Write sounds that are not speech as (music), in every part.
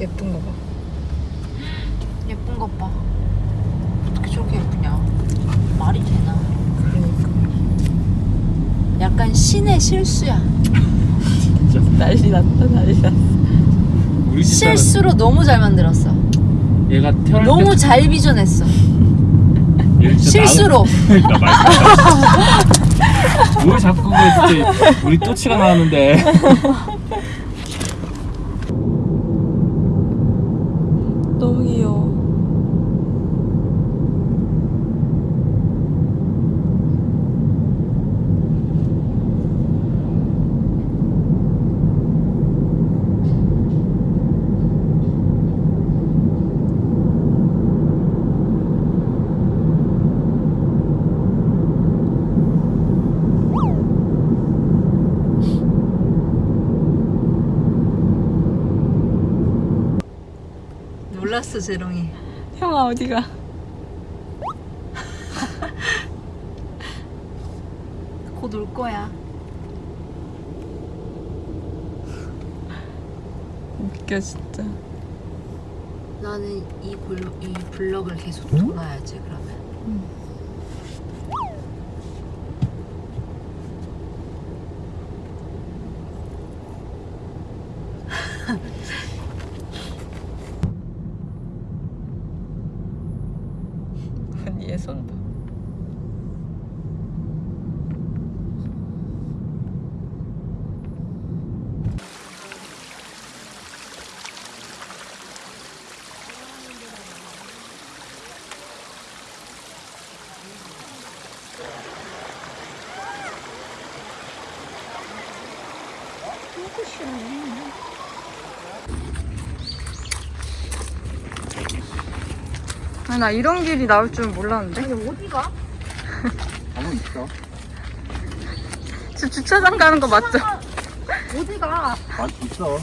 예쁜 거 봐. 예쁜 것 봐. 어떻게 저렇게 예쁘냐? 말이 되나? 그러니까. 약간 신의 실수야. 진짜 난리 났다 난리 났어. 우리 집 실수로 너무 잘 만들었어. 얘가 태어날 너무 잘 비전했어. 때얘 진짜 실수로. (laughs) 나. 뭘 자꾸 그래 진짜 우리 또치가 나왔는데 너무 귀여워. 놀랐어 재롱이. 형아 어디가? (laughs) 곧 올 거야. 웃겨 진짜. 나는 이, 골, 이 블럭을 계속 돌아야지 그러면. 언니 얘손 봐. 아, 나 이런 길이 나올 줄 몰랐는데. 아니 어디가? 가만 있어 저 주차장 가는 거 맞죠? (laughs) 어디가? 맛 있어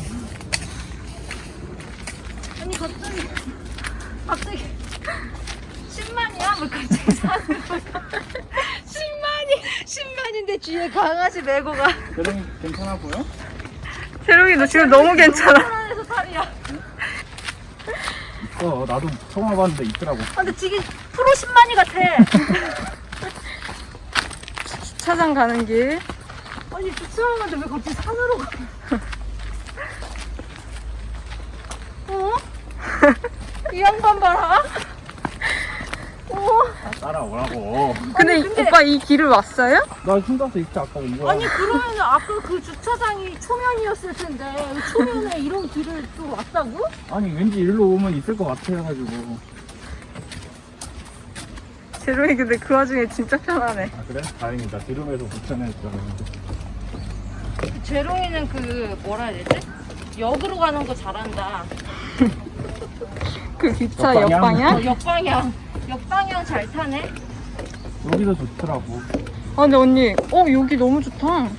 아니 갑자기 갑자기 10만이야? 뭐 갑자기 사는 거야? 10만이 10만인데 뒤에 강아지 메고 가. 그럼 괜찮아 보여? 세롱이 너 지금 너무 괜찮아. 불안해서 살이야. 있어 나도 처음 와봤는데 있더라고 아, 근데 지금 프로 10만이 같아. (laughs) 주차장 가는 길. 아니 주차장 가는데 왜 갑자기 산으로 가? (laughs) 어? 이 양반 봐라. 어? 따라오라고 근데, 근데- 오빠 이 길을 왔어요? 나 혼자서 있지 아까 이거 아니 그러면 아까 그 주차장이 초면이었을 텐데 왜 초면에 (laughs) 이런 길을 또 왔다고? 아니 왠지 일로 오면 있을 것 같아가지고 세롱이 근데 그 와중에 진짜 편하네. 아 그래? 다행이다 드럼에서 불편했잖아 재롱이는 그 뭐라 해야 되지? 역으로 가는 거 잘한다. (laughs) 그 기차 역방향? 역방향? 어, 역방향. 역방향 잘 타네. 여기도 좋더라고 아 근데 언니, 어 여기 너무 좋다.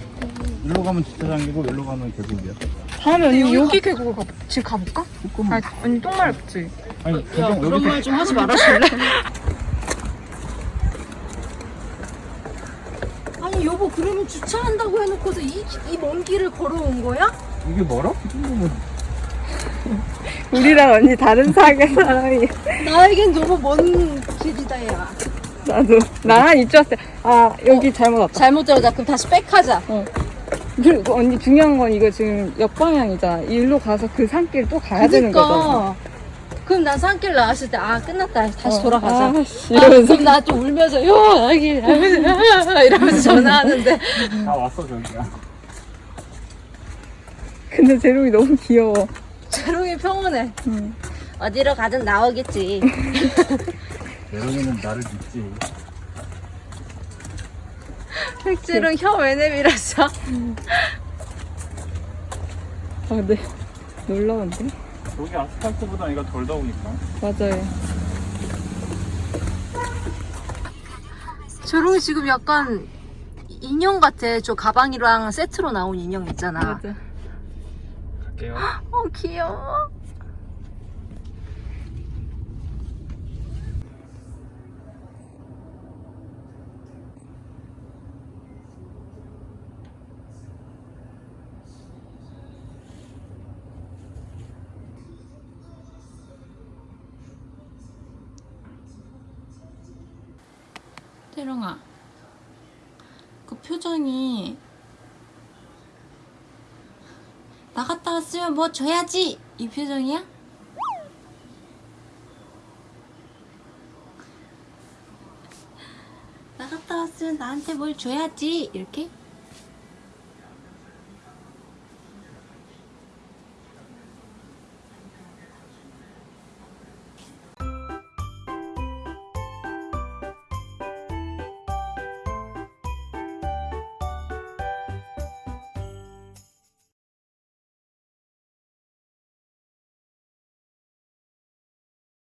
일로 가면 주차장이고 일로 가면 계곡이야 다음에 언니 여기 여기 계곡을 가, 지금 가볼까? 조금 아 언니 똥 마렵지? 아니 야 그런 여기서 말좀 하지 말아줄래? (laughs) 아니 여보 그러면 주차한다고 해놓고서 이이먼 길을 걸어온 거야? 이게 멀어? 이 정도면 (laughs) 우리랑 언니 다른 사계 사람이. 나에겐 너무 먼 길이다 야. 나도 나랑 이쪽 왔을 때아 여기 잘못 왔다. 잘못 들어자 그럼 다시 백하자. 그리고 언니 중요한 건 이거 지금 역방향이잖아. 일로 가서 그 산길 또 가야 되는 거잖아. 그러니까. 그럼 난 산길 나왔을 때 아 끝났다 다시 어, 돌아가자. 아, 씨, 아, 이러면서 그럼 나 또 울면서 요 여기 이러면서 전화하는데 다 왔어 저기야 근데 재롱이 너무 귀여워. 재롱이 평온해. 응. 어디로 가든 나오겠지. (laughs) 내롱이는 나를 믿지 재롱 혀왜 내밀었어? 아 근데 놀라운데? 여기 아스팔트보다 얘가 덜 더우니까 맞아요. 재롱이 지금 약간 인형 같아. 저 가방이랑 세트로 나온 인형 있잖아. 맞아. 볼게요. (gasps) 어 귀여워. 태롱아 그 표정이 갔다 왔으면 뭐 줘야지 이 표정이야? 나갔다 왔으면 나한테 뭘 줘야지 이렇게?